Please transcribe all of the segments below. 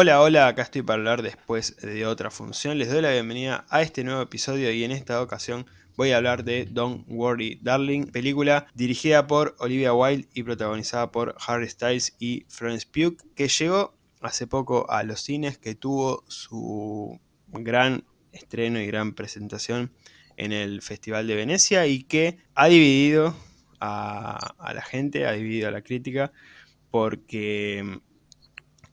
Hola, hola, acá estoy para hablar después de otra función. Les doy la bienvenida a este nuevo episodio y en esta ocasión voy a hablar de Don't Worry Darling, película dirigida por Olivia Wilde y protagonizada por Harry Styles y Florence Pugh, que llegó hace poco a los cines, que tuvo su gran estreno y gran presentación en el Festival de Venecia y que ha dividido a, a la gente, ha dividido a la crítica, porque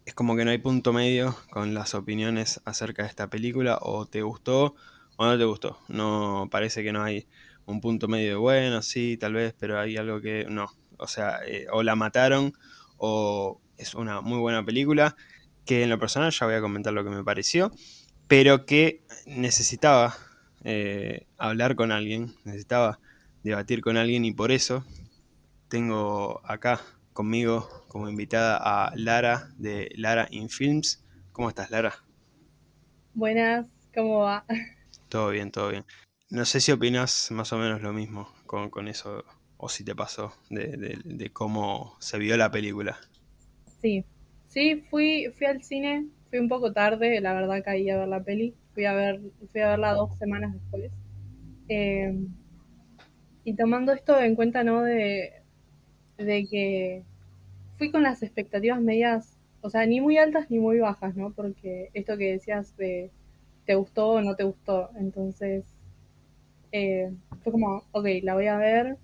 es como que no hay punto medio con las opiniones acerca de esta película, o te gustó o no te gustó. No parece que no hay un punto medio de bueno, sí, tal vez, pero hay algo que no. O sea, eh, o la mataron o es una muy buena película, que en lo personal ya voy a comentar lo que me pareció, pero que necesitaba eh, hablar con alguien, necesitaba debatir con alguien y por eso tengo acá conmigo como invitada a Lara de Lara in Films. ¿Cómo estás, Lara? Buenas, ¿cómo va? Todo bien, todo bien. No sé si opinas más o menos lo mismo con, con eso, o si te pasó, de, de- de cómo se vio la película. Sí, sí, fui, fui al cine, fui un poco tarde, la verdad caí a ver la peli, fui a ver, fui a verla dos semanas después. Eh, y tomando esto en cuenta, ¿no? De, de que fui con las expectativas medias, o sea, ni muy altas ni muy bajas, ¿no? Porque esto que decías de te gustó o no te gustó, entonces eh, fue como, ok, la voy a ver,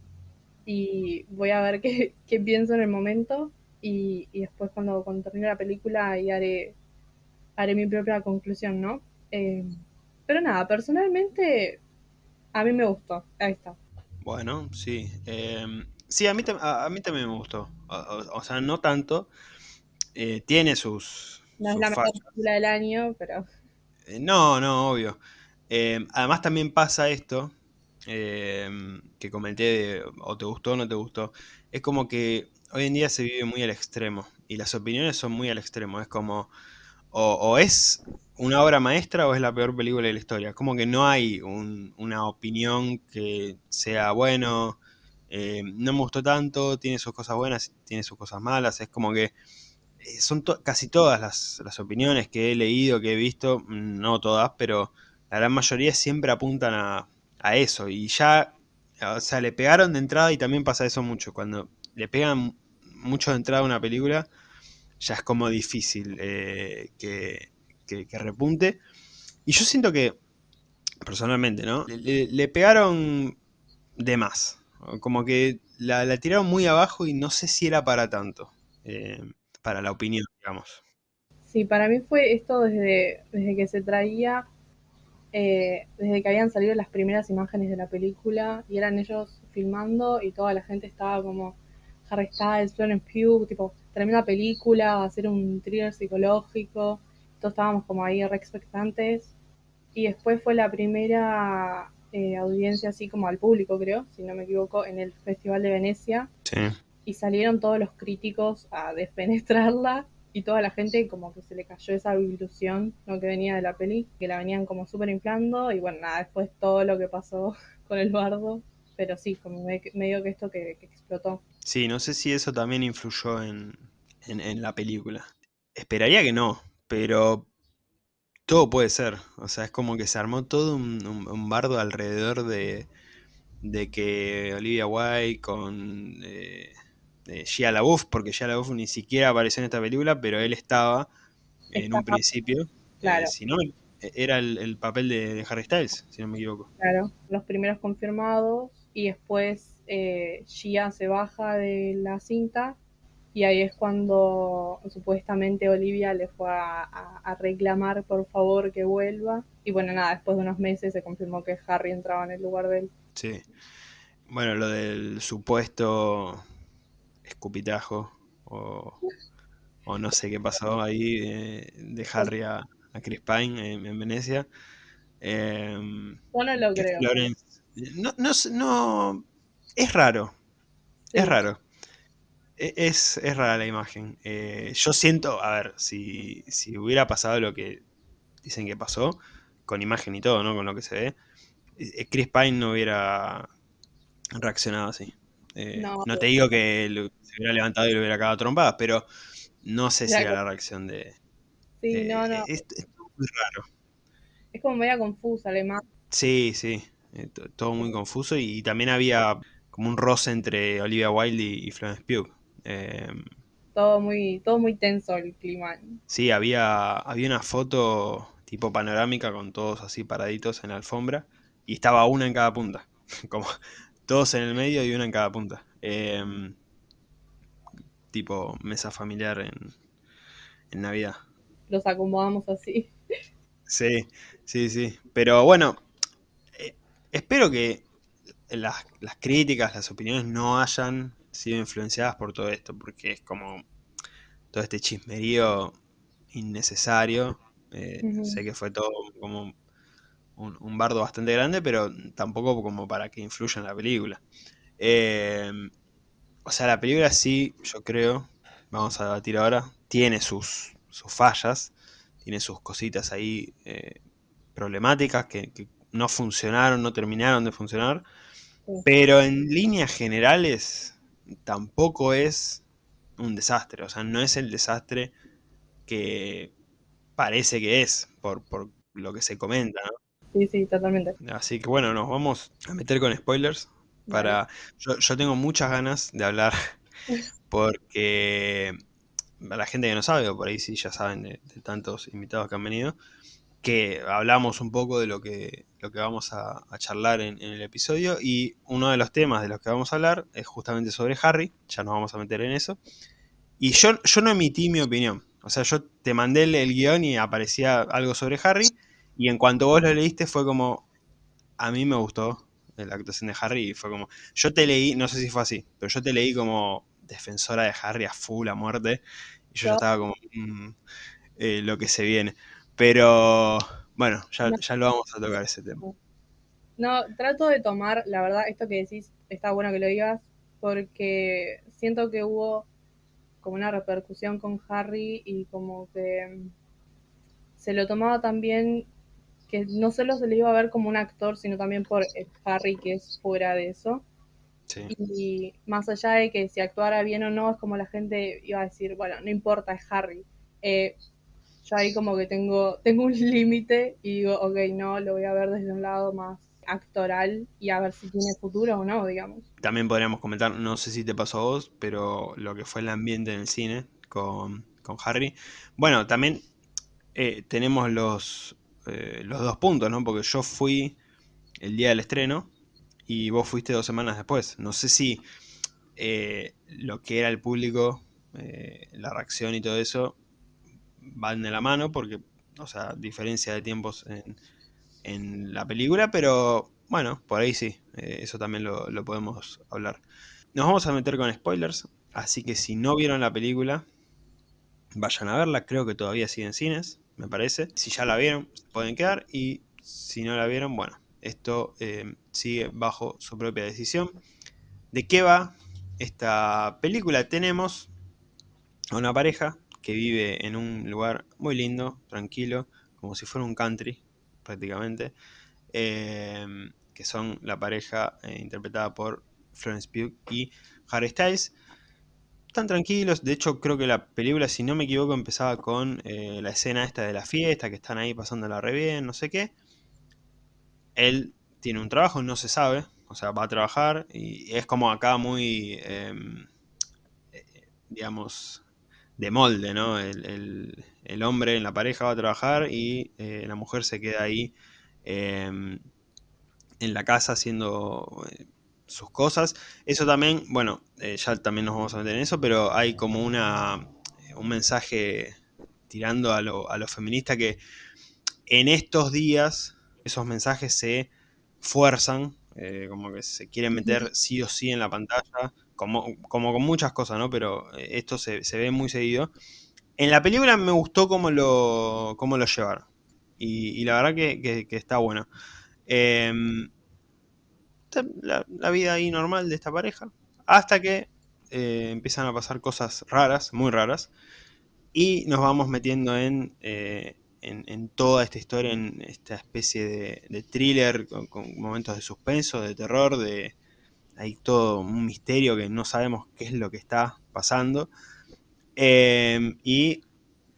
y voy a ver qué, qué pienso en el momento y, y después cuando, cuando termine la película ahí haré, haré mi propia conclusión, ¿no? Eh, pero nada, personalmente a mí me gustó, ahí está. Bueno, sí. em, sí, a mí, a, a mí también me gustó. O, sea, no tanto. eh, tiene sus, No es la mejor película del año, pero Eh, no, no, obvio. Em, además también pasa esto, que comenté de o te gustó o no te gustó. Es como que hoy en día se vive muy al extremo y las opiniones son muy al extremo. Es como, o, o es una obra maestra o es la peor película de la historia. Como que no hay un- una opinión que sea bueno, eh, no me gustó tanto, tiene sus cosas buenas, tiene sus cosas malas. Es como que eh, son casi todas las, las opiniones que he leído, que he visto, mm, no todas, pero la gran mayoría siempre apuntan a, a eso. Y ya, o sea, le pegaron de entrada y también pasa eso mucho. Cuando le pegan mucho de entrada a una película, ya es como difícil eh, que, que- repunte. Y yo siento que, personalmente, ¿no? Le- le pegaron de más. Como que la, tiraron muy abajo y no sé si era para tanto. eh, para la opinión, digamos. sí, para mí fue esto desde, desde que se traía, eh, desde que habían salido las primeras imágenes de la película y eran ellos filmando y toda la gente estaba como Harry Styles, Florence Pugh, tipo, tremenda película, ser un thriller psicológico, todos estábamos como ahí re expectantes y después fue la primera eh, audiencia así como al público, creo, si no me equivoco, en el Festival de Venecia Sí. y salieron todos los críticos a despenetrarla y toda la gente como que se le cayó esa ilusión ¿no? que venía de la peli, que la venían como súper inflando y bueno, nada, después todo lo que pasó con el bardo, pero sí, como me- medio que esto que, que explotó. Sí, no sé si eso también influyó en, en- en la película. Esperaría que no, pero todo puede ser. O sea, es como que se armó todo un, un- un bardo alrededor de, de que Olivia Wilde con eh, eh, Shia LaBeouf, porque Shia LaBeouf ni siquiera apareció en esta película, pero él estaba en un principio. eh, claro, si no, e- era el, el papel de, de Harry Styles, si no me equivoco. claro, los primeros confirmados y después eh, Gia se baja de la cinta Y ahí es cuando supuestamente Olivia le fue a, a- a reclamar por favor que vuelva. Y bueno, nada, después de unos meses se confirmó que Harry entraba en el lugar de él. Sí. Bueno, lo del supuesto escupitajo o, o no sé qué pasó ahí eh, de Harry a, a Chris Pine en, en Venecia. Em, Yo no lo creo, Florence... No, no, no... Es raro, es raro. E- Es, es rara la imagen. Eh, yo siento, a ver, si, si hubiera pasado lo que dicen que pasó, con imagen y todo, ¿no? Con lo que se ve, eh, Chris Pine no hubiera reaccionado así. Eh, no, no te digo que lo- se hubiera levantado y lo hubiera cagado trompadas, pero no sé si era la reacción de... Sí, no, no. es, es muy raro. Es como media confusa, además. Sí, sí, eh, to- todo muy confuso y, también había como un roce entre Olivia Wilde y, y Florence Pugh. Eh, Todo muy, todo muy tenso el clima. sí, había, había una foto tipo panorámica con todos así paraditos en la alfombra y estaba una en cada punta, como todos en el medio y una en cada punta. Eh, tipo mesa familiar en, en Navidad. Los acomodamos así. Sí, sí, sí. Pero bueno, eh, espero que las, las críticas, las opiniones no hayan sido influenciadas por todo esto, porque es como todo este chismerío innecesario. Eh, sé que fue todo como un, un bardo bastante grande, pero tampoco como para que influya en la película. Eh, o sea, la película sí, yo creo, vamos a debatir ahora, tiene sus, sus fallas, tiene sus cositas ahí eh, problemáticas que, que no funcionaron, no terminaron de funcionar, Sí. pero en líneas generales tampoco es un desastre, o sea, no es el desastre que parece que es por, por lo que se comenta, ¿no? Sí, sí, totalmente. Así que bueno, nos vamos a meter con spoilers. Para. Yo, yo tengo muchas ganas de hablar. Porque. A la gente que no sabe, o por ahí sí ya saben de, de tantos invitados que han venido. Que hablamos un poco de lo que, lo que vamos a, a charlar en, en el episodio. Y uno de los temas de los que vamos a hablar es justamente sobre Harry. Ya nos vamos a meter en eso. Y yo, yo no emití mi opinión. O sea, yo te mandé el, el guion y aparecía algo sobre Harry. Y en cuanto vos lo leíste fue como, a mí me gustó la actuación de Harry y fue como, yo te leí, no sé si fue así, pero yo te leí como defensora de Harry a full, a muerte. Y yo ya estaba como, mm, eh, lo que se viene. Pero bueno, ya, No. ya lo vamos a tocar ese tema. No, trato de tomar, la verdad, esto que decís, está bueno que lo digas, porque siento que hubo como una repercusión con Harry y como que mm, se lo tomaba también que no solo se le iba a ver como un actor, sino también por el Harry que es fuera de eso. Sí. Y más allá de que si actuara bien o no, es como la gente iba a decir, bueno, no importa, es Harry. Eh, yo ahí como que tengo, tengo un límite y digo, ok, no, lo voy a ver desde un lado más actoral y a ver si tiene futuro o no, digamos. También podríamos comentar, no sé si te pasó a vos, pero lo que fue el ambiente en el cine con, con Harry. Bueno, también eh, tenemos los, eh, los dos puntos, ¿no? Porque yo fui el día del estreno y vos fuiste dos semanas después. No sé si eh, lo que era el público, la reacción y todo eso van de la mano, porque, o sea, diferencia de tiempos en, en la película, pero bueno, por ahí sí, eh, eso también lo, podemos hablar. Nos vamos a meter con spoilers, así que si no vieron la película, vayan a verla, creo que todavía sigue en cines, me parece. Si ya la vieron, pueden quedar y si no la vieron, bueno, esto eh, sigue bajo su propia decisión. ¿De qué va esta película? Tenemos a una pareja que vive en un lugar muy lindo, tranquilo, como si fuera un country, prácticamente, eh, que son la pareja eh, interpretada por Florence Pugh y Harry Styles. Están tranquilos, de hecho creo que la película, si no me equivoco, empezaba con eh, la escena esta de la fiesta, que están ahí pasándola re bien, no sé qué. Él tiene un trabajo, no se sabe, o sea, va a trabajar y es como acá muy, eh, digamos, de molde, ¿no? El, el, el, hombre en la pareja va a trabajar y eh, la mujer se queda ahí eh, en la casa haciendo eh, sus cosas. Eso también, bueno, eh, ya también nos vamos a meter en eso, pero hay como una un mensaje tirando a lo, a lo feminista que en estos días esos mensajes se fuerzan, eh, como que se quieren meter sí o sí en la pantalla, como, como con muchas cosas, ¿no? Pero eh, esto se, se, ve muy seguido. En la película me gustó cómo lo, cómo lo llevaron. Y, y la verdad que, que, está bueno. Eh, la, vida ahí normal de esta pareja. Hasta que eh, empiezan a pasar cosas raras, muy raras. Y nos vamos metiendo en, eh, en, toda esta historia, en esta especie de, de thriller con, momentos de suspenso, de terror, de hay todo un misterio que no sabemos qué es lo que está pasando. Eh, y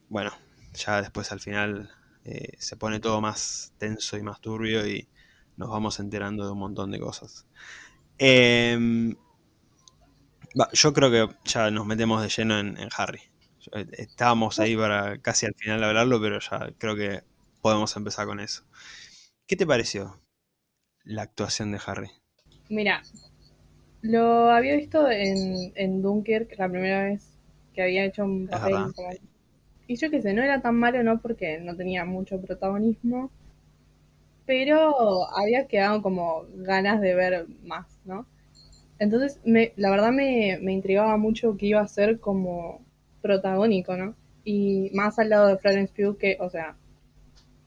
bueno, ya después al final eh, se pone todo más tenso y más turbio y nos vamos enterando de un montón de cosas. Em, yo creo que ya nos metemos de lleno en, Harry. Eh, estábamos ahí para casi al final hablarlo, pero ya creo que podemos empezar con eso. ¿Qué te pareció la actuación de Harry? Mira, lo había visto en, en Dunkirk la primera vez que había hecho un papel. Y yo qué sé, no era tan malo, ¿no? Porque no tenía mucho protagonismo. Pero había quedado como ganas de ver más, ¿no? Entonces, me, la verdad me, me intrigaba mucho que iba a ser como protagónico, ¿no? Y más al lado de Florence Pugh, que, o sea,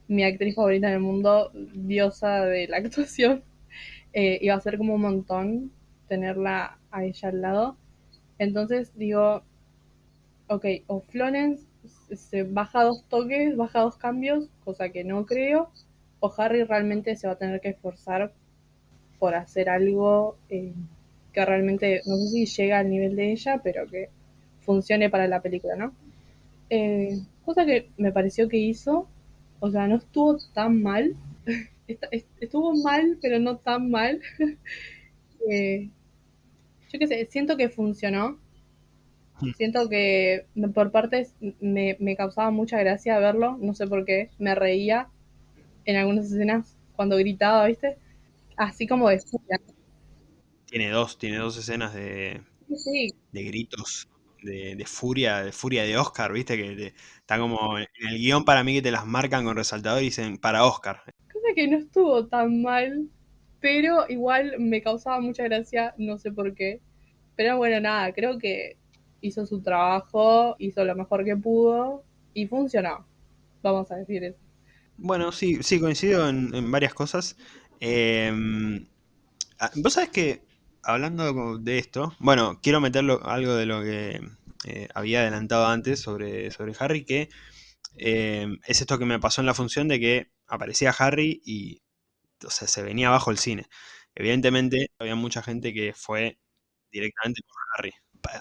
mi actriz favorita en el mundo, diosa de la actuación, eh, iba a ser como un montón tenerla a ella al lado. Entonces digo, ok, o Florence se baja dos toques, baja dos cambios, cosa que no creo, o Harry realmente se va a tener que esforzar por hacer algo eh, que realmente, no sé si llega al nivel de ella, pero que funcione para la película, ¿no? Eh, cosa que me pareció que hizo, o sea, no estuvo tan mal, estuvo mal, pero no tan mal. Yo qué sé, siento que funcionó. Hmm. Siento que por partes me, me, causaba mucha gracia verlo, no sé por qué, me reía en algunas escenas cuando gritaba, ¿viste? Así como de tiene dos, tiene dos escenas de, de gritos, de, furia, de furia de Oscar, viste, que está como en el guion para mí que te las marcan con resaltador y dicen para Oscar. Cosa que no estuvo tan mal, pero igual me causaba mucha gracia, no sé por qué. Pero bueno, nada, creo que hizo su trabajo, hizo lo mejor que pudo y funcionó. Vamos a decir eso. Bueno, sí, sí, coincido en, varias cosas. Em, ah, vos sabés que hablando de esto, bueno, quiero meterlo algo de lo que eh, había adelantado antes sobre, sobre Harry, que eh, es esto que me pasó en la función de que aparecía Harry y o sea, se venía abajo el cine. Evidentemente había mucha gente que fue directamente por Harry.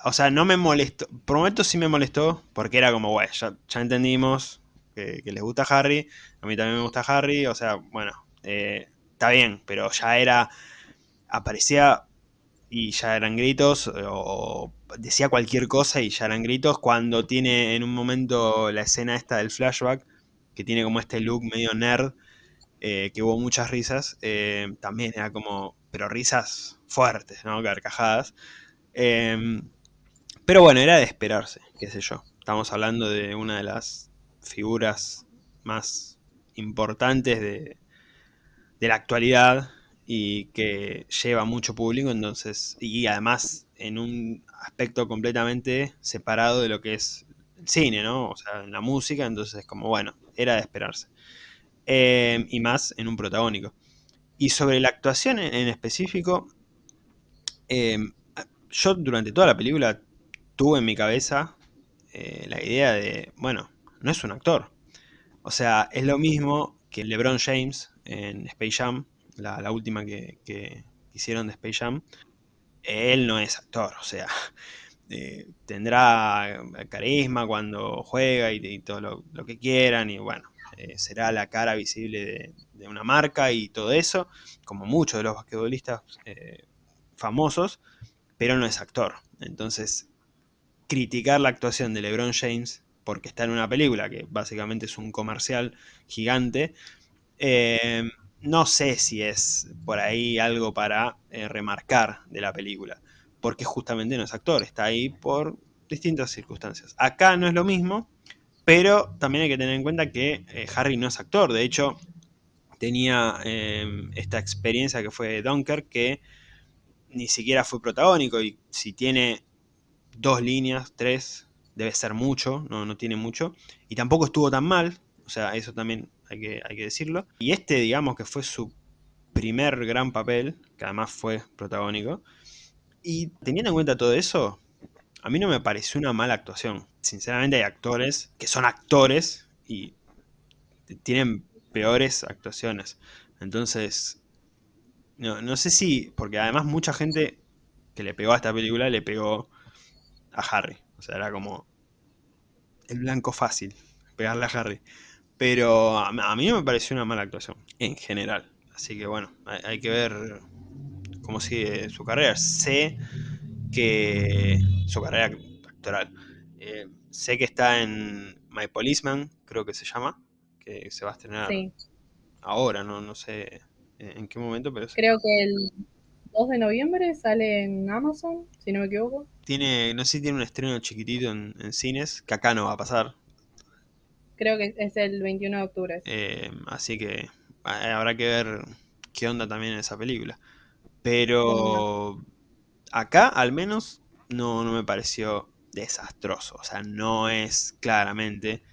O sea, no me molestó, prometo sí me molestó, porque era como, bueno, ya, entendimos que, les gusta Harry, a mí también me gusta Harry, o sea, bueno, eh, está bien, pero ya era, aparecía y ya eran gritos, o decía cualquier cosa y ya eran gritos, cuando tiene en un momento la escena esta del flashback, que tiene como este look medio nerd, eh, que hubo muchas risas, eh, también era como, pero risas fuertes, ¿no? Carcajadas. Em, pero bueno, era de esperarse, qué sé yo. Estamos hablando de una de las figuras más importantes de, de la actualidad y que lleva mucho público, entonces, y además en un aspecto completamente separado de lo que es el cine, ¿no? O sea, en la música, entonces como, bueno, era de esperarse. Em, y más en un protagónico. Y sobre la actuación en, específico, em, yo durante toda la película tuve en mi cabeza eh, la idea de, bueno, no es un actor. O sea, es lo mismo que LeBron James en Space Jam, la, última que, hicieron de Space Jam, él no es actor, o sea, eh, tendrá carisma cuando juega y, todo lo, que quieran, y bueno, eh, será la cara visible de, una marca y todo eso, como muchos de los basquetbolistas eh, famosos, pero no es actor. Entonces, criticar la actuación de LeBron James porque está en una película que básicamente es un comercial gigante, no sé si es por ahí algo para eh, remarcar de la película, porque justamente no es actor, está ahí por distintas circunstancias. Acá no es lo mismo, pero también hay que tener en cuenta que eh, Harry no es actor, de hecho tenía em, esta experiencia que fue Dunker que ni siquiera fue protagónico y si tiene dos líneas, tres, debe ser mucho, no, no tiene mucho, y tampoco estuvo tan mal, o sea, eso también hay que, hay que decirlo. Y este, digamos que fue su primer gran papel, que además fue protagónico. Y teniendo en cuenta todo eso, a mí no me pareció una mala actuación. Sinceramente hay actores que son actores y tienen peores actuaciones. Entonces, no, no sé si, porque además mucha gente que le pegó a esta película le pegó a Harry. O sea, era como el blanco fácil pegarle a Harry. Pero a, mí no me pareció una mala actuación, en general. Así que bueno, hay, hay que ver cómo sigue su carrera. Sé que su carrera actoral. Eh, sé que está en My Policeman, creo que se llama, que se va a estrenar Sí, ahora, no, no sé en qué momento, pero creo que el 2 de noviembre sale en Amazon, si no me equivoco. tiene, no sé si tiene un estreno chiquitito en, en cines, que acá no va a pasar. Creo que es el 21 de octubre. Eh, así que a- habrá que ver qué onda también en esa película. Pero acá al menos no, no me pareció desastroso. O sea, no es claramente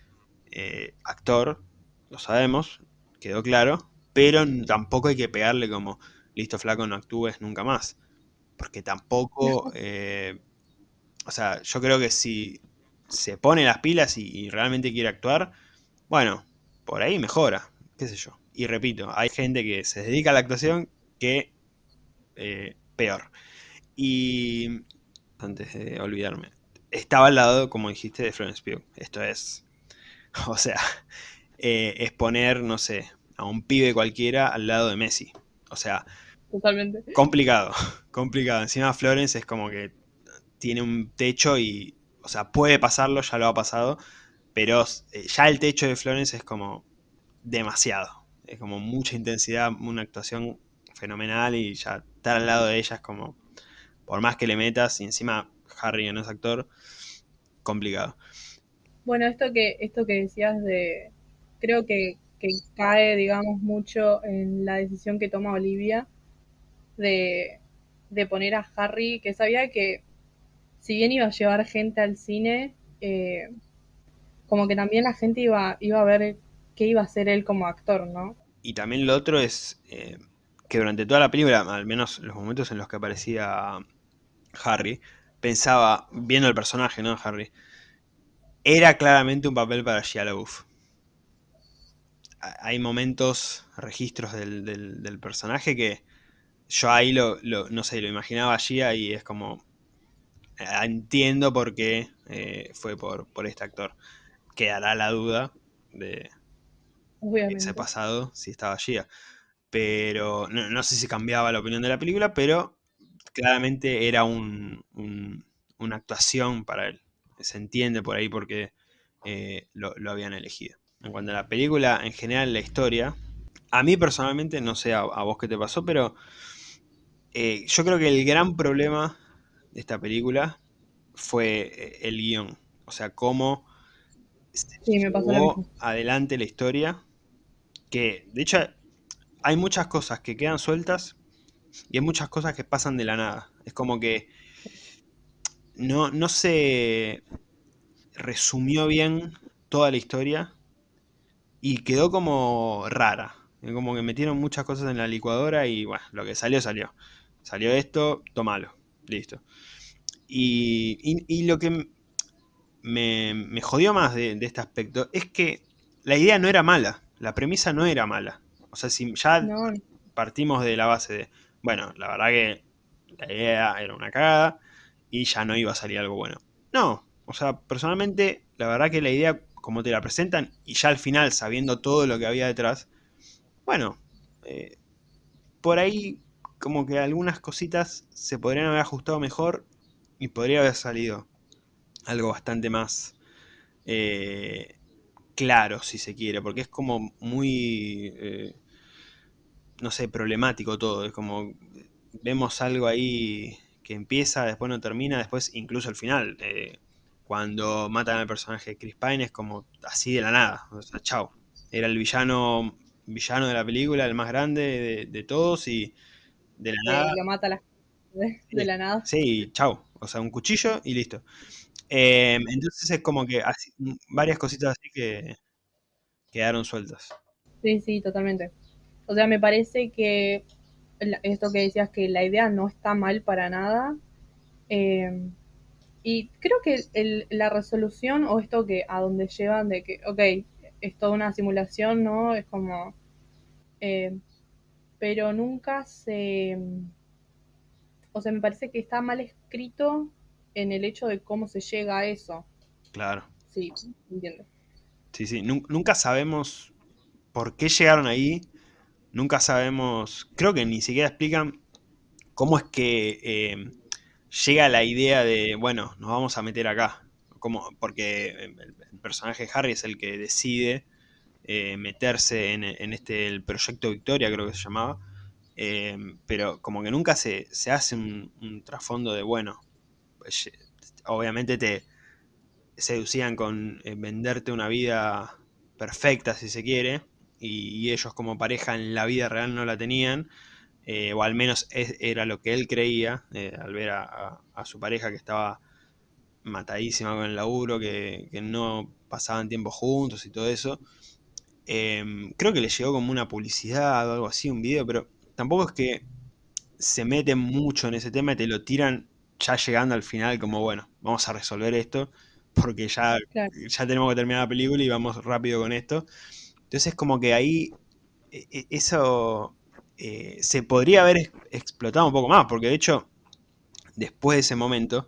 eh, actor, lo sabemos, quedó claro, pero tampoco hay que pegarle como, listo flaco, no actúes nunca más. Porque tampoco, eh, o sea, yo creo que si se pone las pilas y, y realmente quiere actuar, bueno, por ahí mejora, qué sé yo. Y repito, hay gente que se dedica a la actuación que eh, peor. Y antes de olvidarme, estaba al lado, como dijiste, de Florence Pugh. Esto es, o sea, eh, es poner, no sé, a un pibe cualquiera al lado de Messi. O sea, Totalmente. complicado, complicado. Encima Florence es como que tiene un techo y, o sea, puede pasarlo, ya lo ha pasado, pero eh, ya el techo de Florence es como demasiado. Es como mucha intensidad, una actuación fenomenal y ya estar al lado de ella es como, por más que le metas, y encima Harry no es actor, complicado. Bueno, esto que, esto que decías de, creo que, que cae, digamos, mucho en la decisión que toma Olivia de, de poner a Harry, que sabía que si bien iba a llevar gente al cine, eh, como que también la gente iba, iba a ver qué iba a hacer él como actor, ¿no? Y también lo otro es eh, que durante toda la película, al menos los momentos en los que aparecía Harry, pensaba, viendo el personaje, ¿no? Harry, era claramente un papel para Shia LaBeouf. Hay momentos, registros del, del, del personaje que yo ahí lo, lo, no sé, lo imaginaba Shia y es como, eh, entiendo por qué eh, fue por, por este actor. Quedará la duda de Obviamente. ese pasado si estaba Shia. Pero no, no, sé si cambiaba la opinión de la película, pero claramente era un, un, una actuación para él. Se entiende por ahí porque eh, lo, lo, habían elegido. En cuanto a la película, en general la historia, a mí personalmente, no sé a, a vos qué te pasó, pero eh, yo creo que el gran problema de esta película fue el guion. O sea, cómo se sí, me pasó llevó adelante la historia. Que, de hecho, hay muchas cosas que quedan sueltas y hay muchas cosas que pasan de la nada. Es como que no, no se resumió bien toda la historia y quedó como rara. Como que metieron muchas cosas en la licuadora y bueno, lo que salió, salió. Salió esto, tomalo. Listo. Y, y, y lo que me, me, jodió más de, de, este aspecto es que la idea no era mala. La premisa no era mala. O sea, si ya no. partimos de la base de, bueno, la verdad que la idea era una cagada y ya no iba a salir algo bueno. No, o sea, personalmente, la verdad que la idea, como te la presentan, y ya al final, sabiendo todo lo que había detrás, bueno, eh, por ahí como que algunas cositas se podrían haber ajustado mejor y podría haber salido algo bastante más eh, claro, si se quiere, porque es como muy, eh, no sé, problemático todo, es como vemos algo ahí que empieza, después no termina, después incluso al final, eh, cuando matan al personaje de Chris Pine es como así de la nada, o sea, chao, era el villano villano de la película, el más grande de, de todos y de la sí, nada... Lo mata la, de, de, la nada. Sí, chao, o sea, un cuchillo y listo. Eh, entonces es como que así, varias cositas así que quedaron sueltas. Sí, sí, totalmente. O sea, me parece que esto que decías que la idea no está mal para nada. Eh, y creo que el, la resolución o esto que a donde llevan de que, ok, es toda una simulación, ¿no? Es como... Eh, pero nunca se... O sea, me parece que está mal escrito en el hecho de cómo se llega a eso. Claro. Sí, entiendo. Sí, sí, nunca sabemos por qué llegaron ahí, nunca sabemos, creo que ni siquiera explican cómo es que eh, llega la idea de, bueno, nos vamos a meter acá, como, porque el, personaje Harry es el que decide eh, meterse en, este el proyecto Victoria, creo que se llamaba, eh, pero como que nunca se, hace un, trasfondo de, bueno, pues, obviamente te seducían con venderte una vida perfecta, si se quiere, y, ellos como pareja en la vida real no la tenían, eh, o al menos era lo que él creía, eh, al ver a, su pareja que estaba matadísima con el laburo, que, no pasaban tiempo juntos y todo eso. Em, creo que le llegó como una publicidad o algo así, un video, pero tampoco es que se meten mucho en ese tema y te lo tiran ya llegando al final como, bueno, vamos a resolver esto, porque ya, ya tenemos que terminar la película y vamos rápido con esto. Entonces como que ahí e, e, eso eh, se podría haber explotado un poco más, porque de hecho, después de ese momento,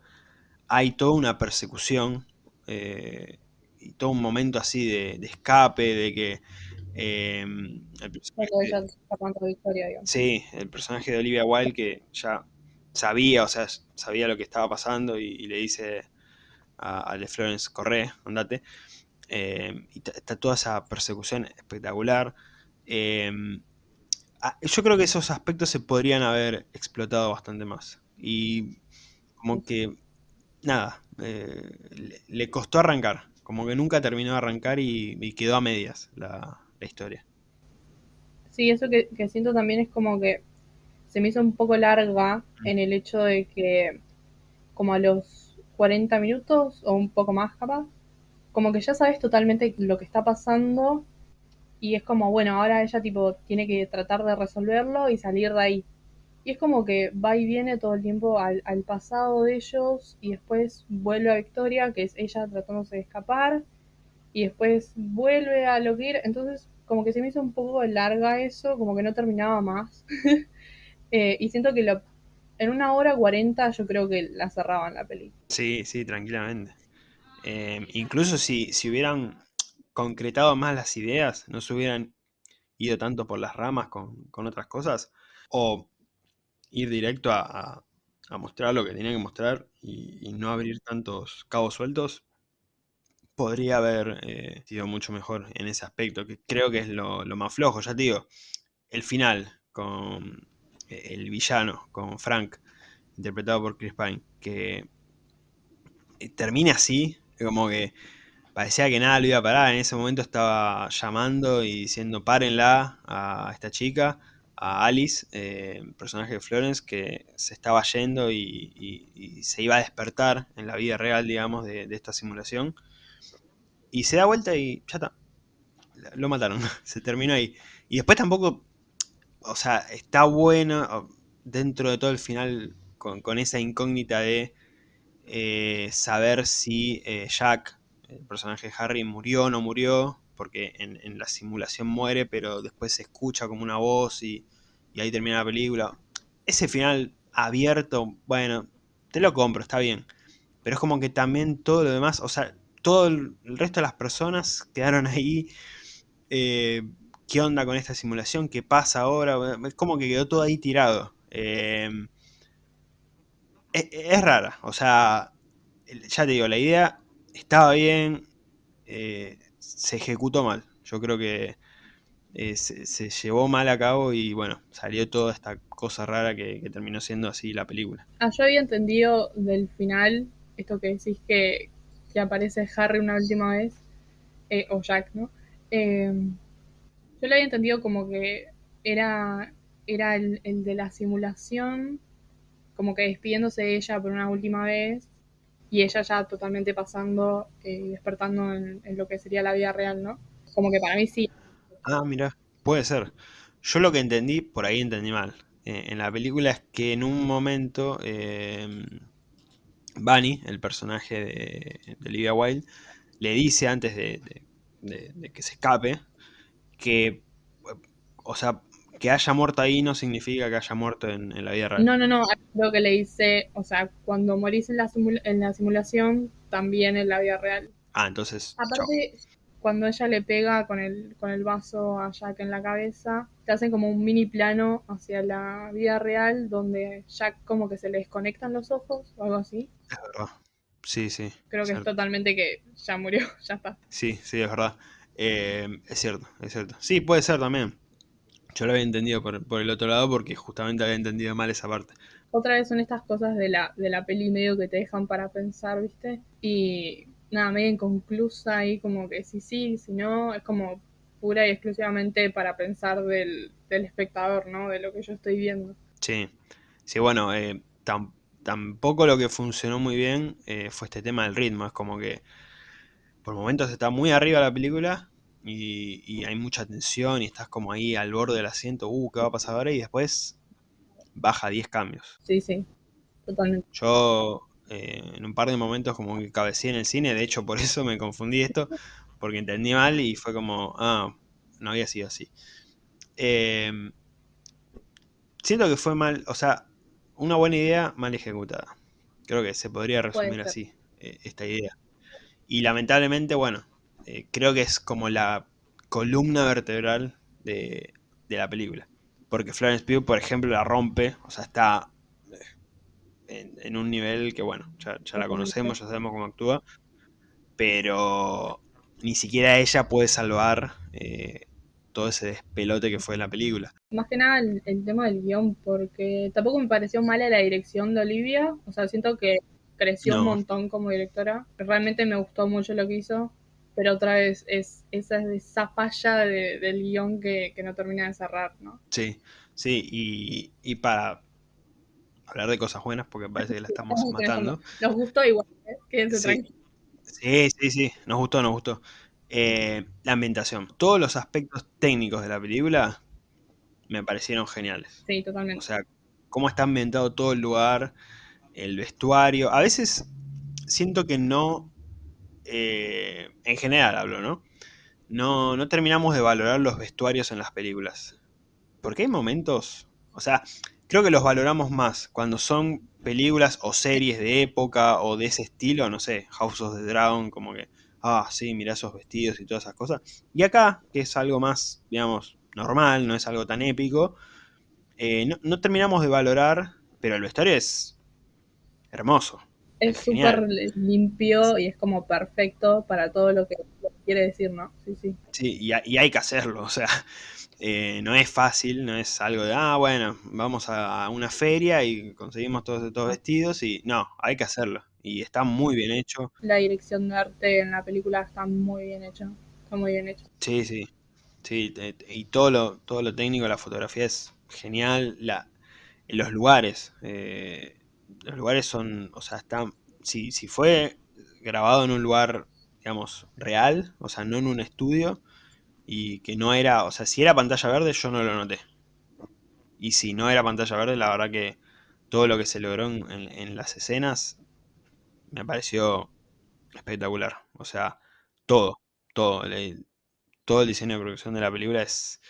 hay toda una persecución eh, y todo un momento así de, escape, de que... Em, el personaje, sí, el personaje de Olivia Wilde que ya sabía, o sea, sabía lo que estaba pasando y, le dice a, a, Florence, corre, andate. Em, y está toda esa persecución espectacular. Em, ah, yo creo que esos aspectos se podrían haber explotado bastante más. Y como que, nada, eh, le, costó arrancar. Como que nunca terminó de arrancar y, quedó a medias la, historia. Sí, eso que, siento también es como que se me hizo un poco larga mm. en el hecho de que como a los 40 minutos o un poco más capaz, como que ya sabes totalmente lo que está pasando y es como, bueno, ahora ella tipo tiene que tratar de resolverlo y salir de ahí. Y es como que va y viene todo el tiempo al, pasado de ellos y después vuelve a Victoria, que es ella tratándose de escapar, y después vuelve a lo que ir. Entonces, como que se me hizo un poco larga eso, como que no terminaba más. Eh, y siento que lo, en una hora cuarenta yo creo que la cerraban la película. Sí, sí, tranquilamente. Em, incluso si, si, hubieran concretado más las ideas, no se hubieran ido tanto por las ramas con, otras cosas, o ir directo a, mostrar lo que tenía que mostrar y, no abrir tantos cabos sueltos, podría haber eh, sido mucho mejor en ese aspecto, que creo que es lo, lo, más flojo, ya te digo, el final con eh, el villano, con Frank, interpretado por Chris Pine, que eh, termine así, como que parecía que nada lo iba a parar. En ese momento estaba llamando y diciendo párenla a esta chica, a Alice, eh, personaje de Florence, que se estaba yendo y, se iba a despertar en la vida real, digamos, de, esta simulación. Y se da vuelta y ya está. Lo mataron, se terminó ahí. Y después tampoco, o sea, está bueno dentro de todo el final con esa incógnita de eh, saber si eh, Jack, el personaje de Harry, murió o no murió, porque en, la simulación muere, pero después se escucha como una voz y, ahí termina la película. Ese final abierto, bueno, te lo compro, está bien. Pero es como que también todo lo demás, o sea, todo el, resto de las personas quedaron ahí. Eh, ¿Qué onda con esta simulación? ¿Qué pasa ahora? Es como que quedó todo ahí tirado es, rara. O sea, ya te digo, la idea estaba bien, eh, se ejecutó mal. Yo creo que eh, se, llevó mal a cabo y bueno, salió toda esta cosa rara que, terminó siendo así la película. Ah, yo había entendido del final, esto que decís que, aparece Harry una última vez, eh, o Jack, ¿no? yo lo había entendido como que era, era el de la simulación como que despidiéndose de ella por una última vez y ella ya totalmente pasando y eh, despertando en, lo que sería la vida real, ¿no? Como que para mí sí. Ah, mira, puede ser. Yo lo que entendí, por ahí entendí mal, eh, en la película es que en un momento eh, Bunny, el personaje de, Olivia Wilde, le dice antes de, de que se escape que, o sea, que haya muerto ahí no significa que haya muerto en, la vida real. No, no, no, lo que le dice, o sea, cuando morís en la, en la simulación, también en la vida real. Ah, entonces. Aparte, cuando ella le pega con el, con el vaso a Jack en la cabeza, te hacen como un mini plano hacia la vida real donde Jack como que se le desconectan los ojos o algo así. Es verdad. Sí, sí. Creo que es totalmente que ya murió, ya está. Sí, sí, es verdad. Eh, es cierto, es cierto. Sí, puede ser también. Yo lo había entendido por, por, el otro lado porque justamente había entendido mal esa parte. Otra vez son estas cosas de la, de la peli medio que te dejan para pensar, ¿viste? Y nada, medio inconclusa y como que si sí, si no, es como pura y exclusivamente para pensar del, del espectador, ¿no? De lo que yo estoy viendo. Sí, sí, bueno, eh, tampoco lo que funcionó muy bien eh, fue este tema del ritmo, es como que por momentos está muy arriba la película y, hay mucha tensión y estás como ahí al borde del asiento, uh, ¿qué va a pasar ahora? Y después baja 10 cambios. Sí, sí, totalmente. Yo eh, en un par de momentos como que cabeceé en el cine, de hecho por eso me confundí esto, porque entendí mal y fue como, ah, no había sido así. Em, siento que fue mal, o sea, una buena idea mal ejecutada. Creo que se podría resumir así, eh, esta idea. Y lamentablemente, bueno, eh, creo que es como la columna vertebral de, la película. Porque Florence Pugh, por ejemplo, la rompe, o sea, está en, un nivel que, bueno, ya, la conocemos, ya sabemos cómo actúa, pero ni siquiera ella puede salvar eh, todo ese despelote que fue en la película. Más que nada el, tema del guion, porque tampoco me pareció mala la dirección de Olivia, o sea, siento que creció un montón como directora, realmente me gustó mucho lo que hizo, pero otra vez es esa, esa falla del guion que, no termina de cerrar, ¿no? Sí, sí, y, y para hablar de cosas buenas, porque parece que la estamos matando. Nos gustó igual, ¿eh? quédense sí. tranquilos. Sí, sí, sí, nos gustó, nos gustó. Eh, la ambientación. Todos los aspectos técnicos de la película me parecieron geniales. Sí, totalmente. O sea, cómo está ambientado todo el lugar, el vestuario. A veces siento que no, eh, en general hablo, ¿no? ¿no? No terminamos de valorar los vestuarios en las películas. Porque hay momentos, o sea, creo que los valoramos más cuando son películas o series de época o de ese estilo, no sé, House of the Dragon, como que, ah, sí, mira esos vestidos y todas esas cosas. Y acá, que es algo más, digamos, normal, no es algo tan épico, eh, no, terminamos de valorar, pero el vestuario es hermoso. Es súper limpio y es como perfecto para todo lo que quiere decir, ¿no? Sí, sí. Sí, y, y hay que hacerlo, o sea, eh, no es fácil, no es algo de, ah, bueno, vamos a una feria y conseguimos todos estos vestidos y no, hay que hacerlo. Y está muy bien hecho. La dirección de arte en la película está muy bien hecha, está muy bien hecho. Sí, sí, sí, y todo lo, todo lo técnico, la fotografía es genial, la, los lugares, eh, los lugares son, o sea, están, si, si fue grabado en un lugar, digamos, real, o sea, no en un estudio, y que no era, o sea, si era pantalla verde yo no lo noté. Y si no era pantalla verde, la verdad que todo lo que se logró en, las escenas me pareció espectacular. O sea, todo, todo, todo el diseño de producción de la película es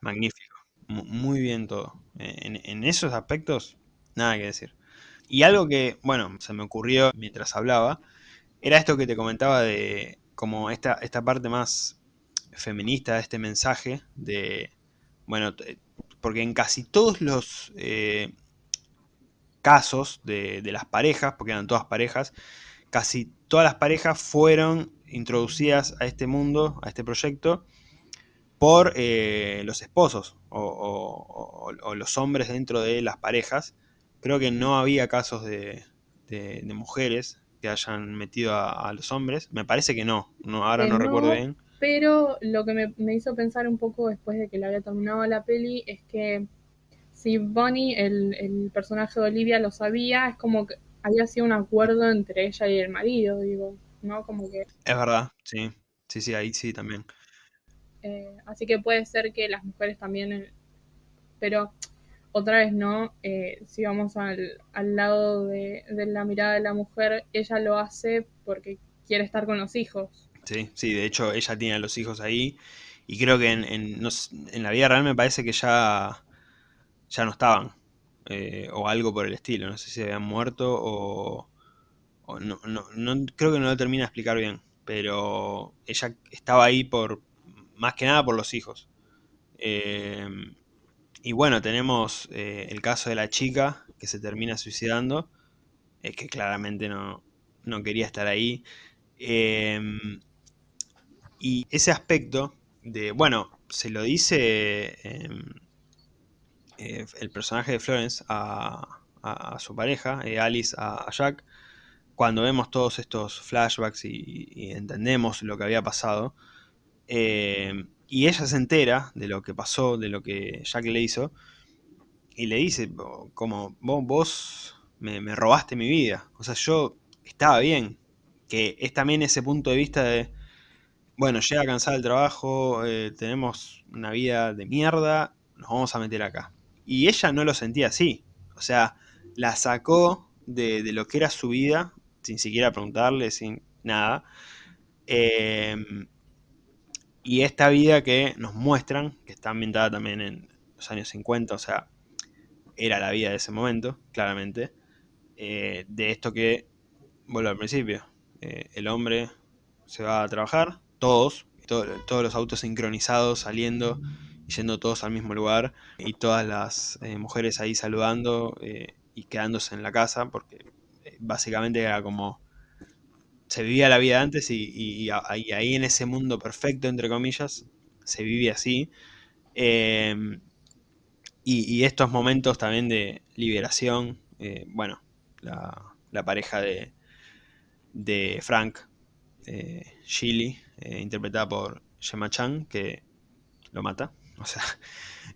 magnífico. Muy bien todo. En, en esos aspectos, nada que decir. Y algo que, bueno, se me ocurrió mientras hablaba, era esto que te comentaba de como esta, esta parte más feminista este mensaje de, bueno, porque en casi todos los eh, casos de, las parejas, porque eran todas parejas, casi todas las parejas fueron introducidas a este mundo, a este proyecto, por eh, los esposos o, los hombres dentro de las parejas. Creo que no había casos de, mujeres que hayan metido a, los hombres. Me parece que no, no ahora no, recuerdo bien. Pero lo que me, hizo pensar un poco después de que la había terminado la peli es que si Bonnie, el, personaje de Olivia, lo sabía, es como que había sido un acuerdo entre ella y el marido, digo, ¿no? Como que... Es verdad, sí, sí, sí, ahí sí también. Eh, así que puede ser que las mujeres también, eh, pero otra vez no, eh, si vamos al, al lado de, de la mirada de la mujer, ella lo hace porque quiere estar con los hijos, Sí, sí, de hecho ella tiene a los hijos ahí. Y creo que en, en, la vida real me parece que ya, ya no estaban eh, o algo por el estilo, no sé si habían muerto o, no, no, creo que no lo termina de explicar bien, pero ella estaba ahí por, más que nada por los hijos. Eh, y bueno, tenemos eh, el caso de la chica que se termina suicidando, es que claramente no, no quería estar ahí. Em, y ese aspecto de, bueno, se lo dice em, eh, el personaje de Florence a, su pareja, eh, Alice a, Jack, cuando vemos todos estos flashbacks y, entendemos lo que había pasado. Em, y ella se entera de lo que pasó, de lo que Jack le hizo, y le dice, como, vos, me, robaste mi vida. O sea, yo estaba bien, que es también ese punto de vista de, bueno, llega cansado el trabajo, eh, tenemos una vida de mierda, nos vamos a meter acá. Y ella no lo sentía así, o sea, la sacó de, lo que era su vida, sin siquiera preguntarle, sin nada. Em, y esta vida que nos muestran, que está ambientada también en los años 50, o sea, era la vida de ese momento, claramente, eh, de esto que, vuelvo al principio, eh, el hombre se va a trabajar, todos, todos los autos sincronizados saliendo y yendo todos al mismo lugar y todas las eh, mujeres ahí saludando y quedándose en la casa porque básicamente era como se vivía la vida antes y, ahí en ese mundo perfecto entre comillas se vivía así em, y, estos momentos también de liberación bueno la pareja de, de Frank eh, eh, interpretada por Gemma Chan, que lo mata, o sea,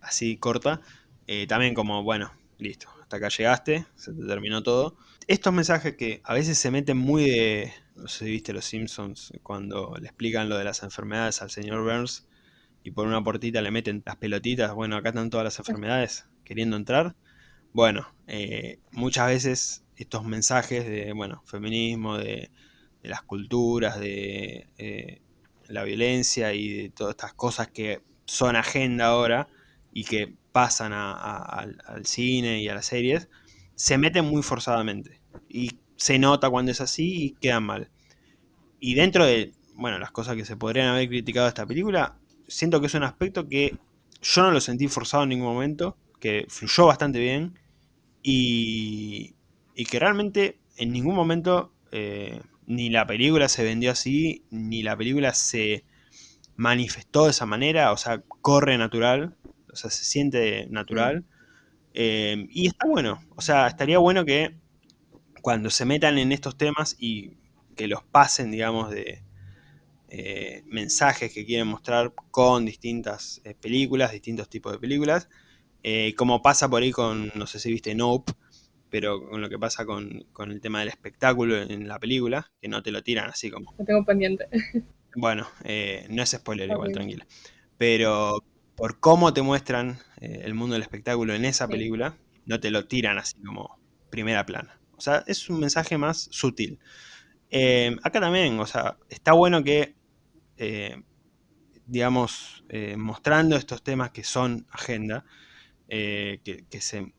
así corta. Eh, también como, bueno, listo, hasta acá llegaste, se te terminó todo. Estos mensajes que a veces se meten muy de, no sé si viste los Simpsons, cuando le explican lo de las enfermedades al señor Burns y por una portita le meten las pelotitas, bueno, acá están todas las enfermedades queriendo entrar. Bueno, eh, muchas veces estos mensajes de, bueno, feminismo, de, las culturas, de eh, la violencia y de todas estas cosas que son agenda ahora y que pasan al, cine y a las series, se meten muy forzadamente. Y se nota cuando es así y quedan mal. Y dentro de, bueno, las cosas que se podrían haber criticado de esta película, siento que es un aspecto que yo no lo sentí forzado en ningún momento, que fluyó bastante bien y, y que realmente en ningún momento eh, ni la película se vendió así, ni la película se manifestó de esa manera, o sea, corre natural, o sea, se siente natural. Eh, y está bueno, o sea, estaría bueno que cuando se metan en estos temas y que los pasen, digamos, de eh, mensajes que quieren mostrar con distintas películas, distintos tipos de películas, como pasa por ahí con, no sé si viste Nope, pero con lo que pasa con, el tema del espectáculo en la película, que no te lo tiran así como... Lo tengo pendiente. Bueno, eh, no es spoiler igual, tranquila. Pero por cómo te muestran eh, el mundo del espectáculo en esa película, no te lo tiran así como primera plana. O sea, es un mensaje más sutil. Eh, acá también, o sea, está bueno que, digamos, mostrando estos temas que son agenda, que, que se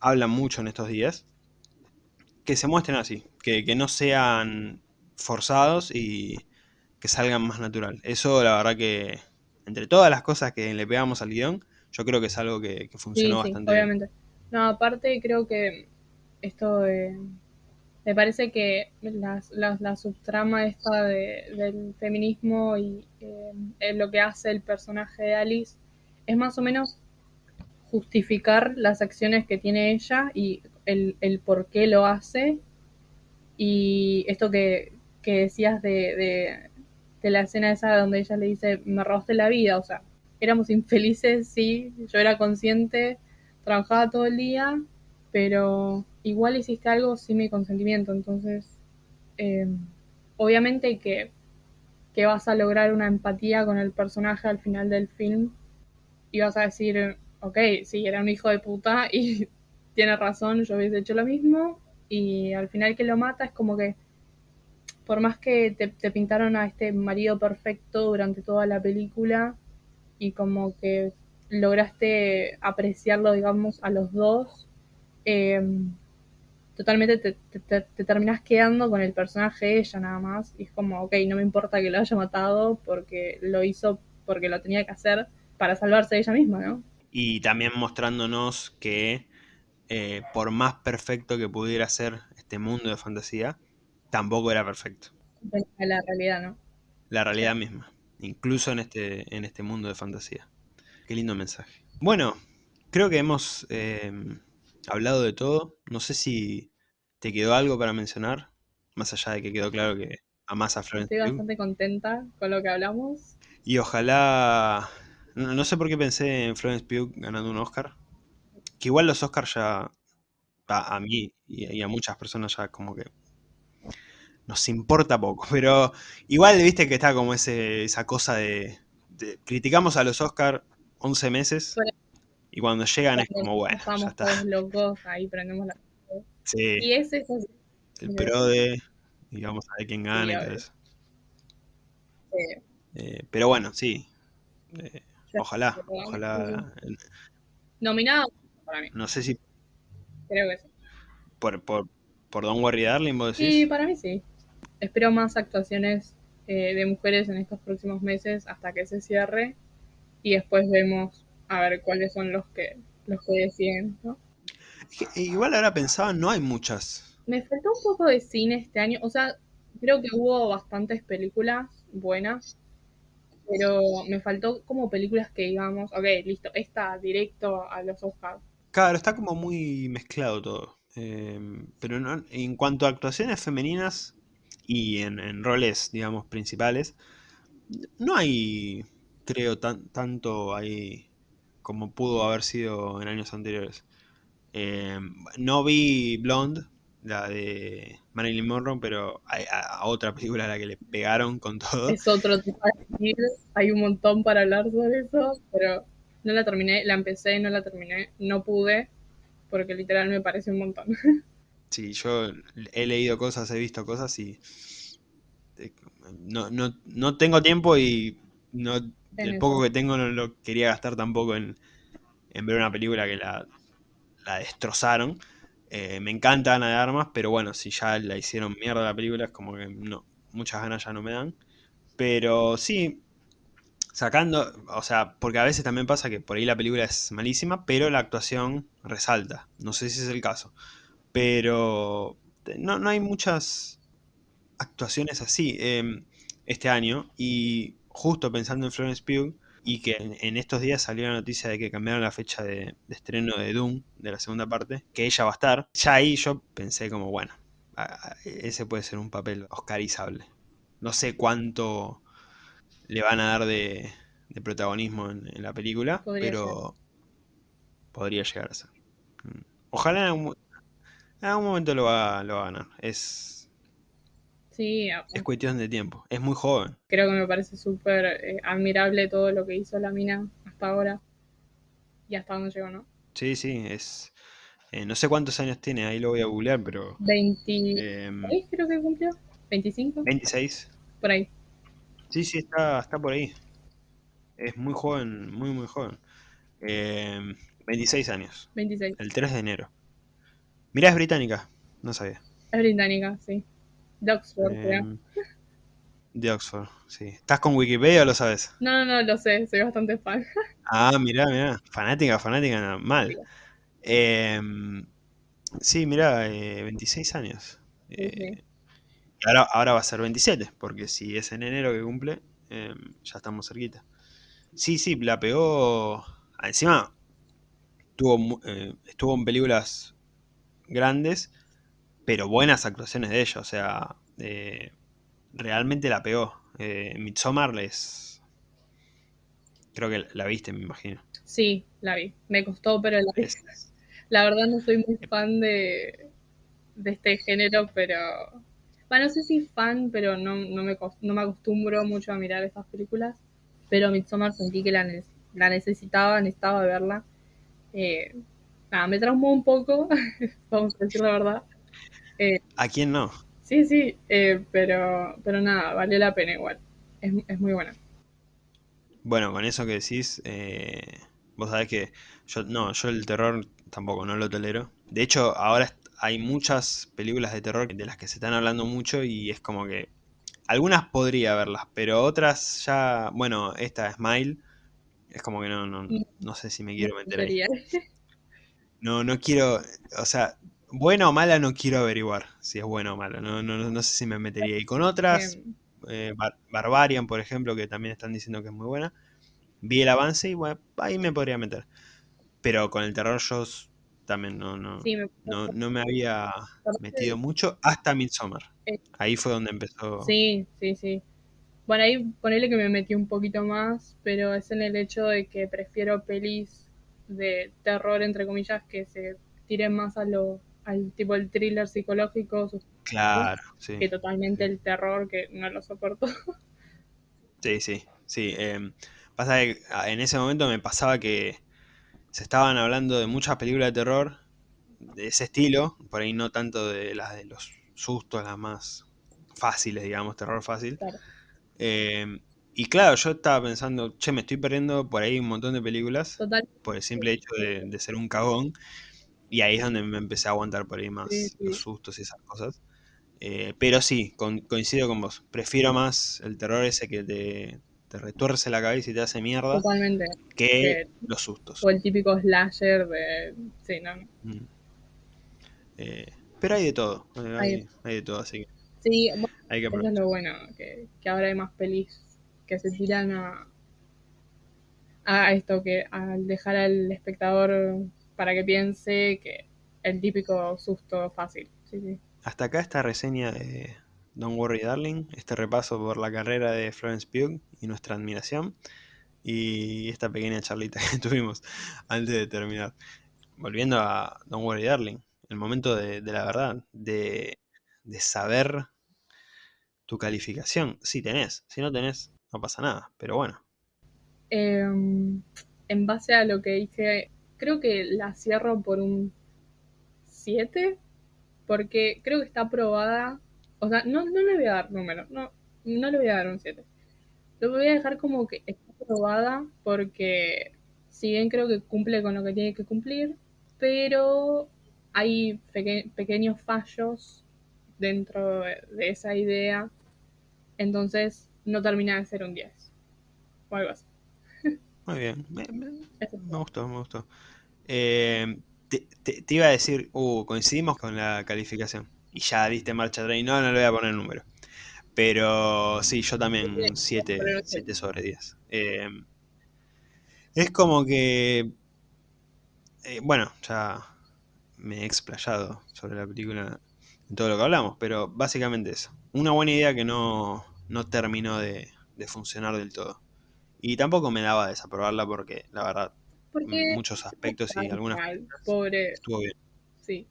hablan mucho en estos días, que se muestren así, que, no sean forzados y que salgan más natural. Eso la verdad que, entre todas las cosas que le pegamos al guion, yo creo que es algo que, funcionó sí, bastante obviamente. No, aparte creo que esto me parece que la, la, subtrama esta del feminismo y eh, lo que hace el personaje de Alice es más o menos justificar las acciones que tiene ella y el, el por qué lo hace. Y esto que, que decías de, de, la escena esa donde ella le dice, me robaste la vida, o sea, éramos infelices, sí, yo era consciente, trabajaba todo el día, pero igual hiciste algo sin mi consentimiento, entonces, em, obviamente que, que vas a lograr una empatía con el personaje al final del film y vas a decir, ok, sí, era un hijo de puta y tiene razón, yo hubiese hecho lo mismo y al final que lo mata es como que por más que te, pintaron a este marido perfecto durante toda la película y como que lograste apreciarlo, digamos, a los dos, em, totalmente te, te, te, terminás quedando con el personaje de ella nada más. Y es como, ok, no me importa que lo haya matado porque lo hizo porque lo tenía que hacer para salvarse de ella misma, ¿no? Y también mostrándonos que eh, por más perfecto que pudiera ser este mundo de fantasía, tampoco era perfecto. La realidad, ¿no? La realidad misma, incluso en este, en este mundo de fantasía. Qué lindo mensaje. Bueno, creo que hemos eh, hablado de todo. No sé si te quedó algo para mencionar, más allá de que quedó claro que amas a Florence Estoy bastante contenta con lo que hablamos. Y ojalá... No, sé por qué pensé en Florence Pugh ganando un Oscar. Que igual los Oscars ya... A, mí y, a muchas personas ya como que... Nos importa poco. Pero igual viste que está como ese, esa cosa de, Criticamos a los Oscars 11 meses. Y cuando llegan es como, bueno, Estamos ya está. todos locos, ahí prendemos la... Sí. Y ese es el pro de... Y vamos a ver quién gana y todo eso. Sí. Eh, pero bueno, sí. Eh, ojalá, ojalá. Nominado para mí. No sé si. Creo que sí. Por, por, por Don Worry Darling, vos decís. Sí, para mí sí. Espero más actuaciones eh, de mujeres en estos próximos meses hasta que se cierre. Y después vemos a ver cuáles son los que los que deciden, ¿no? Igual ahora pensaba, no hay muchas. Me faltó un poco de cine este año. O sea, creo que hubo bastantes películas buenas pero me faltó como películas que digamos, ok, listo, está directo a los Oscars. Claro, está como muy mezclado todo. Em, pero no, en cuanto a actuaciones femeninas y en, roles, digamos, principales, no hay, creo, tan, tanto ahí como pudo haber sido en años anteriores. Em, no vi Blonde, la de Marilyn Monroe, pero hay a, otra película a la que le pegaron con todo. Es otro tipo de hay un montón para hablar sobre eso, pero no la terminé, la empecé, no la terminé, no pude, porque literal me parece un montón. Sí, yo he leído cosas, he visto cosas y eh, no, no, no tengo tiempo y no el poco que tengo no lo quería gastar tampoco en, en ver una película que la, la destrozaron. Eh, me encanta Ana de Armas, pero bueno, si ya la hicieron mierda la película, es como que no, muchas ganas ya no me dan. Pero sí, sacando, o sea, porque a veces también pasa que por ahí la película es malísima, pero la actuación resalta. No sé si es el caso. Pero no, no hay muchas actuaciones así em, este año. Y justo pensando en Florence Pugh, y que en, estos días salió la noticia de que cambiaron la fecha de, estreno de Doom, de la segunda parte, que ella va a estar. Ya ahí yo pensé como, bueno, ese puede ser un papel oscarizable. No sé cuánto le van a dar de, protagonismo en, la película, pero podría llegar a ser. Mm. Ojalá en algún, momento lo va, lo va a ganar. Es Sí, es cuestión de tiempo. Es muy joven. Creo que me parece súper eh, admirable todo lo que hizo la mina hasta ahora. Y hasta dónde llegó, ¿no? Sí, sí, es... Eh, no sé cuántos años tiene, ahí lo voy a googlear, pero... 26 em, creo que cumplió. 25. 26. Por ahí. Sí, sí, está, está por ahí. Es muy joven, muy, muy joven. 26 em, años. 26. El 3 de enero. Mira, es británica. No sabía. Es británica, sí. De Oxford, em, De Oxford, sí. ¿Estás con Wikipedia o lo sabes? No, no, no, lo sé, soy bastante fan. ah, mirá, mirá. Fanática, fanática, mal. Em, sí, mirá, 26 eh, años. Eh, ahora, ahora va a ser 27, porque si es en enero que cumple, em, ya estamos cerquita. Sí, sí, la pegó. Encima, tuvo, eh, estuvo en películas grandes pero buenas actuaciones de ellos, o sea, eh, realmente la pegó. Eh, Midsommar les... Creo que la viste, me imagino. Sí, la vi. Me costó, pero la vi. La verdad no soy muy fan de, de este género, pero... Bueno, no sé si fan, pero no, no, me, no me acostumbro mucho a mirar estas películas. Pero Midsommar sentí que la, la necesitaba, necesitaba verla. Eh, nada, me traumó un poco, vamos a decir la verdad. Eh, ¿A quién no? Sí, sí, eh, pero, pero nada, valió la pena igual. Es, es muy buena. Bueno, con eso que decís, eh, vos sabés que yo no, yo el terror tampoco no lo tolero. De hecho, ahora hay muchas películas de terror de las que se están hablando mucho y es como que algunas podría verlas, pero otras ya, bueno, esta Smile, es como que no, no, no sé si me quiero meter ahí. No, no quiero, o sea, buena o mala no quiero averiguar si es buena o mala, no, no, no sé si me metería. Y con otras, eh, Barbarian, por ejemplo, que también están diciendo que es muy buena, vi el avance y bueno, ahí me podría meter. Pero con el terror yo también no, no, no, no, me había metido mucho hasta Midsommar. Eh, ahí fue donde empezó. Sí, sí, sí. Bueno, ahí ponele que me metí un poquito más, pero es en el hecho de que prefiero pelis de terror, entre comillas, que se tiren más a lo, al tipo el thriller psicológico. Claro, sí. Que totalmente el terror, que no lo soporto. Sí, sí, sí. Em, pasa que ah, en ese momento me pasaba que se estaban hablando de muchas películas de terror de ese estilo, por ahí no tanto de las de los sustos, las más fáciles, digamos, terror fácil. Em, y claro, yo estaba pensando, che, me estoy perdiendo por ahí un montón de películas por el simple hecho de, ser un cagón. Y ahí es donde me empecé a aguantar por ahí más los sustos y esas cosas. Eh, pero sí, coincido con vos. Prefiero más el terror ese que te, te retuerce la cabeza y te hace mierda. Totalmente. Que los sustos. O el típico slasher de. Sí, no. Mm. Eh, pero hay de todo. Hay, de todo, así que. Sí, hay que eso es lo bueno, que, que, ahora hay más pelis que se tiran a, a esto, que al dejar al espectador para que piense que el típico susto fácil. Sí, sí. Hasta acá esta reseña de Don't Worry Darling, este repaso por la carrera de Florence Pugh y nuestra admiración, y esta pequeña charlita que tuvimos antes de terminar. Volviendo a Don't Worry Darling, el momento de, la verdad, de, saber tu calificación. Si tenés, si no tenés, no pasa nada, pero bueno. Em, en base a lo que dije, creo que la cierro por un 7, porque creo que está aprobada o sea, no, no le voy a dar número, no, no le voy a dar un 7. Lo voy a dejar como que está aprobada porque si bien creo que cumple con lo que tiene que cumplir, pero hay pequeños fallos dentro de, esa idea, entonces no termina de ser un 10 o algo así. Muy bien, me, gustó, me gustó. Eh, te, te, iba a decir, uh, coincidimos con la calificación y ya diste marcha atrás. No, no le voy a poner número. Pero sí, yo también 7 sobre 10. Em, es como que. Eh, bueno, ya me he explayado sobre la película en todo lo que hablamos, pero básicamente eso. Una buena idea que no, no terminó de, funcionar del todo. Y tampoco me daba desaprobarla porque, la verdad, en muchos aspectos y algunas. Pobre. Estuvo bien. Sí.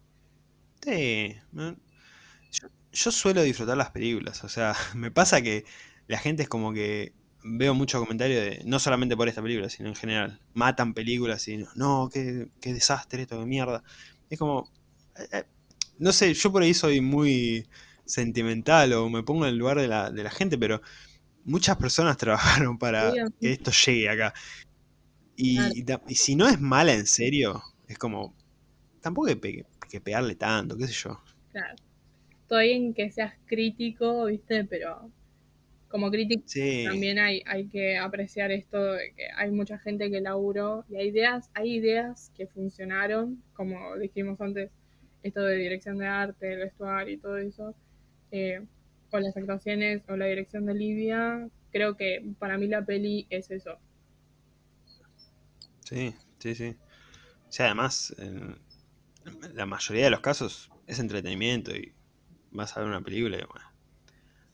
Sí, yo, suelo disfrutar las películas, o sea, me pasa que la gente es como que veo muchos comentarios de, no solamente por esta película, sino en general, matan películas y no, qué, desastre esto de mierda. Es como, eh, eh, no sé, yo por ahí soy muy sentimental o me pongo en el lugar de la, de la gente, pero muchas personas trabajaron para que esto llegue acá. Y, y, si no es mala en serio, es como, tampoco hay que pegarle tanto, qué sé yo. Claro. Estoy en que seas crítico, ¿viste? Pero como crítico también hay, hay que apreciar esto de que hay mucha gente que laburó y hay ideas, hay ideas que funcionaron, como dijimos antes, esto de dirección de arte, el vestuario y todo eso, eh, o las actuaciones o la dirección de Livia, creo que para mí la peli es eso. Sí, sí, sí. O sea, además, en la mayoría de los casos es entretenimiento y vas a ver una película y bueno,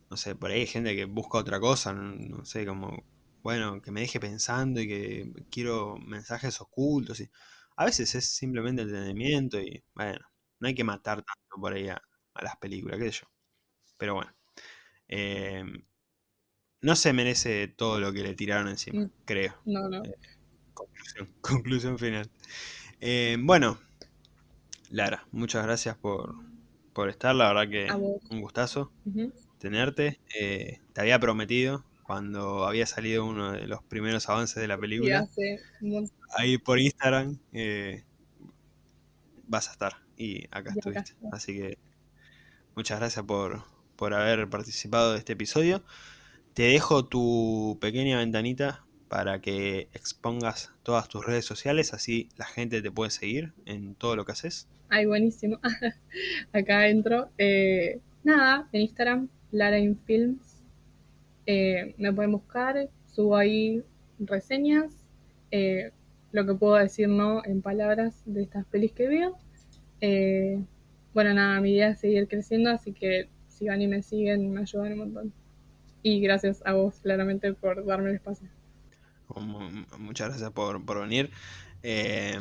no sé, por ahí hay gente que busca otra cosa, no, sé, como, bueno, que me deje pensando y que quiero mensajes ocultos y a veces es simplemente entretenimiento y bueno, no hay que matar tanto por ahí a, las películas, qué sé yo. Pero bueno, em, no se merece todo lo que le tiraron encima, mm, creo. No, no. Eh, conclusión, conclusión final. Em, bueno, Lara, muchas gracias por, por estar, la verdad que un gustazo tenerte. Eh, te había prometido cuando había salido uno de los primeros avances de la película. Ahí por Instagram eh, vas a estar. y acá estuviste. Así que muchas gracias por, por haber participado de este episodio. Te dejo tu pequeña ventanita para que expongas todas tus redes sociales, así la gente te puede seguir en todo lo que haces. Ay, buenísimo. Acá entro. Eh, nada, en Instagram, Lara in Films. Eh, me pueden buscar, subo ahí reseñas, eh, lo que puedo decir no en palabras de estas pelis que veo. Eh, bueno, nada, mi idea es seguir creciendo, así que si van y me siguen, me ayudan un montón. Y gracias a vos, claramente, por darme el espacio. Mu- Muchas gracias por, por venir. Eh,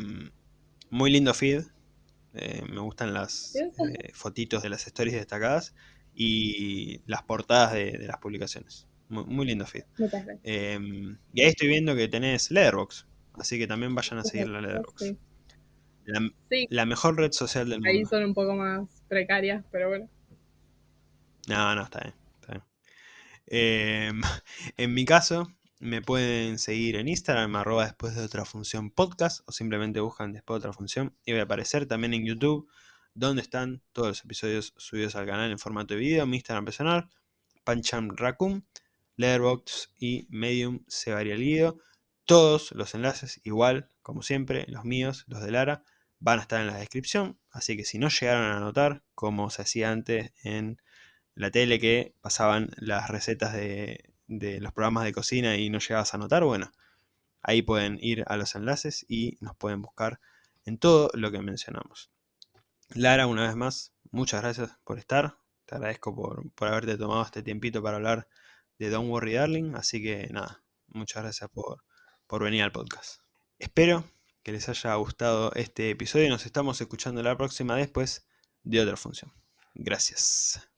muy lindo feed. Eh, me gustan las eh, fotitos de las stories destacadas y las portadas de, de las publicaciones. Muy, muy lindo feed. Muchas gracias. Eh, y ahí estoy viendo que tenés Letterboxd, así que también vayan a seguir la Letterboxd. Sí. La, Sí, la mejor red social del ahí mundo. son un poco más precarias, pero bueno. No, no, está bien. Está bien. Eh, en mi caso, me pueden seguir en Instagram, arroba después de otra función podcast, o simplemente buscan después de otra función y voy a aparecer también en YouTube, donde están todos los episodios subidos al canal en formato de video, mi Instagram personal, Pancham Raccoon, Letterboxd y Medium se guido. Todos los enlaces, igual, como siempre, los míos, los de Lara, van a estar en la descripción, así que si no llegaron a anotar, como se hacía antes en la tele que pasaban las recetas de, los programas de cocina y no llegabas a anotar, bueno, ahí pueden ir a los enlaces y nos pueden buscar en todo lo que mencionamos. Lara, una vez más, muchas gracias por estar. Te agradezco por, por haberte tomado este tiempito para hablar de Don't Worry Darling. Así que nada, muchas gracias por, por venir al podcast. Espero que les haya gustado este episodio y nos estamos escuchando la próxima después de otra función. Gracias.